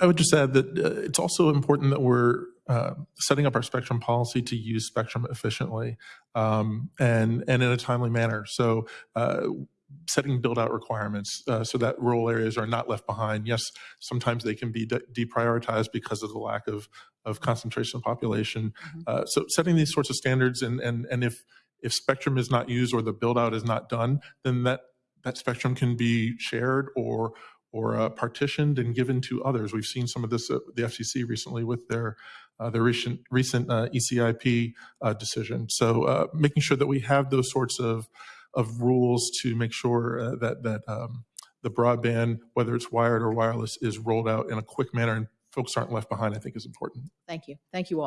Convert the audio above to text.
I would just add that uh, it's also important that we're uh, setting up our spectrum policy to use spectrum efficiently um, and and in a timely manner. So. Uh, setting build out requirements uh, so that rural areas are not left behind. Yes, sometimes they can be de- deprioritized because of the lack of, of concentration of population. Mhm. Uh, so setting these sorts of standards and, and, and if, if spectrum is not used or the build out is not done, then that, that spectrum can be shared or, or uh, partitioned and given to others. We've seen some of this at the FCC recently with their, uh, their recent, recent uh, ECIP uh, decision. So uh, making sure that we have those sorts of, of rules to make sure uh, that that um, the broadband, whether it's wired or wireless, is rolled out in a quick manner and folks aren't left behind. I think is important. Thank you. Thank you all.